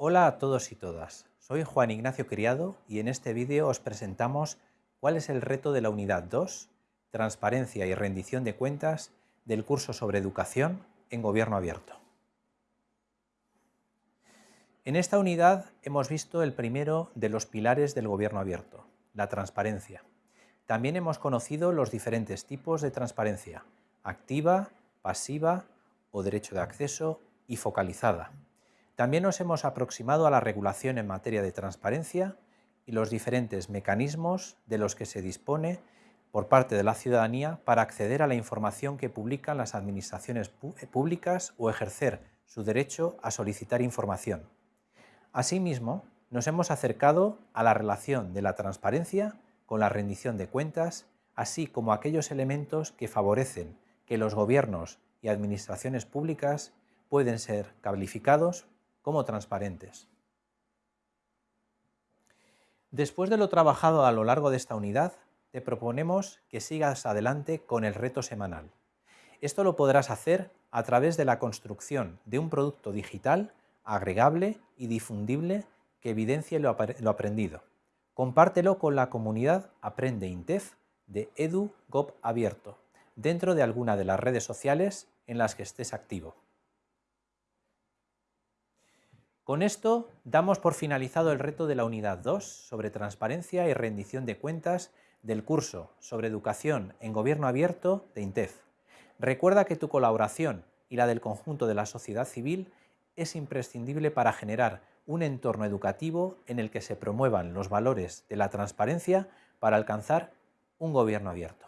Hola a todos y todas, soy Juan Ignacio Criado y en este vídeo os presentamos cuál es el reto de la unidad 2, Transparencia y rendición de cuentas del curso sobre educación en Gobierno Abierto. En esta unidad hemos visto el primero de los pilares del Gobierno Abierto, la transparencia. También hemos conocido los diferentes tipos de transparencia, activa, pasiva o derecho de acceso y focalizada. También nos hemos aproximado a la regulación en materia de transparencia y los diferentes mecanismos de los que se dispone por parte de la ciudadanía para acceder a la información que publican las administraciones eh, públicas o ejercer su derecho a solicitar información. Asimismo, nos hemos acercado a la relación de la transparencia con la rendición de cuentas, así como aquellos elementos que favorecen que los gobiernos y administraciones públicas pueden ser calificados como transparentes. Después de lo trabajado a lo largo de esta unidad, te proponemos que sigas adelante con el reto semanal. Esto lo podrás hacer a través de la construcción de un producto digital agregable y difundible que evidencie lo, aprendido. Compártelo con la comunidad Aprende Intef de EduGov Abierto, dentro de alguna de las redes sociales en las que estés activo. Con esto damos por finalizado el reto de la unidad 2 sobre transparencia y rendición de cuentas del curso sobre educación en gobierno abierto de INTEF. Recuerda que tu colaboración y la del conjunto de la sociedad civil es imprescindible para generar un entorno educativo en el que se promuevan los valores de la transparencia para alcanzar un gobierno abierto.